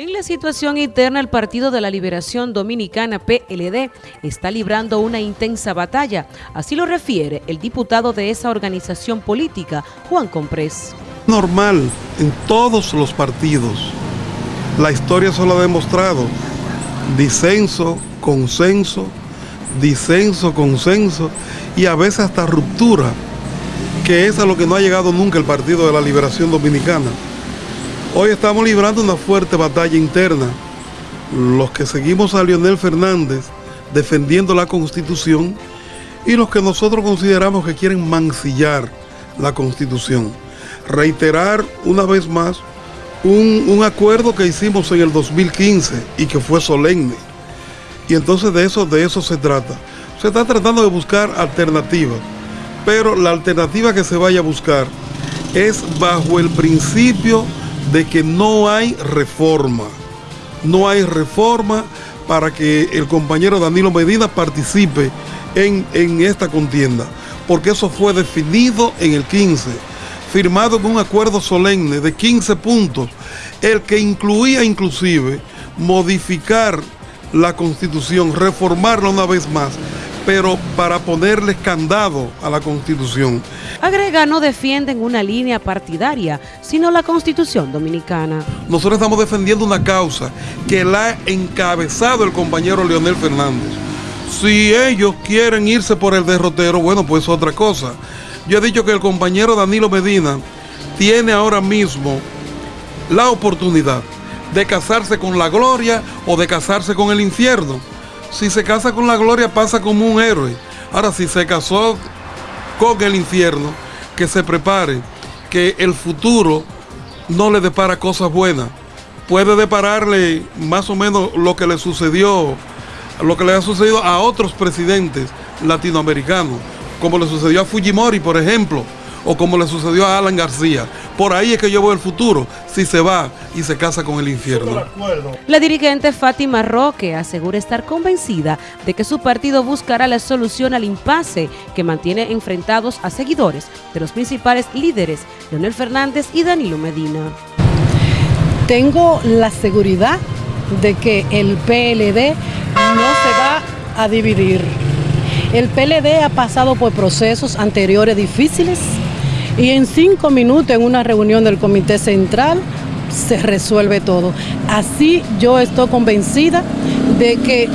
En la situación interna, el Partido de la Liberación Dominicana, PLD, está librando una intensa batalla. Así lo refiere el diputado de esa organización política, Juan Comprés. Normal en todos los partidos. La historia solo ha demostrado disenso, consenso, disenso, consenso y a veces hasta ruptura, que es a lo que no ha llegado nunca el Partido de la Liberación Dominicana. Hoy estamos librando una fuerte batalla interna. Los que seguimos a Leonel Fernández defendiendo la Constitución y los que nosotros consideramos que quieren mancillar la Constitución. Reiterar una vez más un, un, acuerdo que hicimos en el 2015 y que fue solemne. Y entonces de eso, de eso se trata. Se está tratando de buscar alternativas, pero la alternativa que se vaya a buscar es bajo el principio de que no hay reforma. No hay reforma para que el compañero Danilo Medina participe en, en esta contienda, porque eso fue definido en el 15, firmado con un acuerdo solemne de 15 puntos, el que incluía inclusive modificar la constitución, reformarla una vez más, pero para ponerle candado a la Constitución. Agrega, no defienden una línea partidaria, sino la Constitución dominicana. Nosotros estamos defendiendo una causa que la ha encabezado el compañero Leonel Fernández. Si ellos quieren irse por el derrotero, bueno, pues otra cosa. Yo he dicho que el compañero Danilo Medina tiene ahora mismo la oportunidad de casarse con la gloria o de casarse con el infierno si se casa con la gloria pasa como un héroe. Ahora, si se casó con el infierno, que se prepare, que el futuro no le depara cosas buenas. Puede depararle más o menos lo que le sucedió, lo que le ha sucedido a otros presidentes latinoamericanos, como le sucedió a Fujimori, por ejemplo, o como le sucedió a Alan García. Por ahí es que yo veo el futuro, si se va y se casa con el infierno. La dirigente Fátima Roque asegura estar convencida de que su partido buscará la solución al impasse que mantiene enfrentados a seguidores de los principales líderes, Leonel Fernández y Danilo Medina. Tengo la seguridad de que el PLD no se va a dividir. El PLD ha pasado por procesos anteriores difíciles, y en cinco minutos en una reunión del Comité Central se resuelve todo. Así yo estoy convencida de que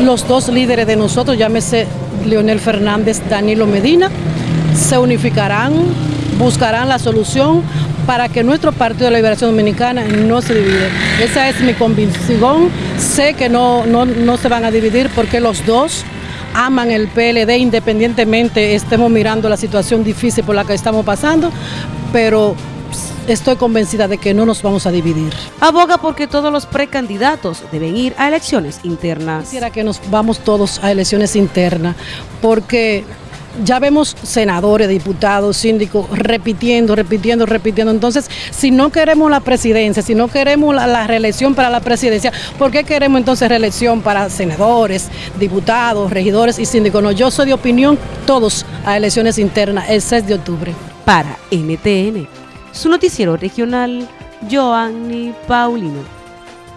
los dos líderes de nosotros, llámese Leonel Fernández, Danilo Medina, se unificarán, buscarán la solución para que nuestro Partido de la Liberación Dominicana no se divide. Esa es mi convicción. Sé que no, no, no se van a dividir porque los dos aman el PLD independientemente estemos mirando la situación difícil por la que estamos pasando, pero estoy convencida de que no nos vamos a dividir. Aboga porque todos los precandidatos deben ir a elecciones internas. Quisiera que nos vamos todos a elecciones internas, porque ya vemos senadores, diputados, síndicos repitiendo, repitiendo, repitiendo. Entonces, si no queremos la presidencia, si no queremos la, reelección para la presidencia, ¿por qué queremos entonces reelección para senadores, diputados, regidores y síndicos? No, yo soy de opinión todos a elecciones internas el 6 de octubre. Para NTN, su noticiero regional, Joanny Paulino.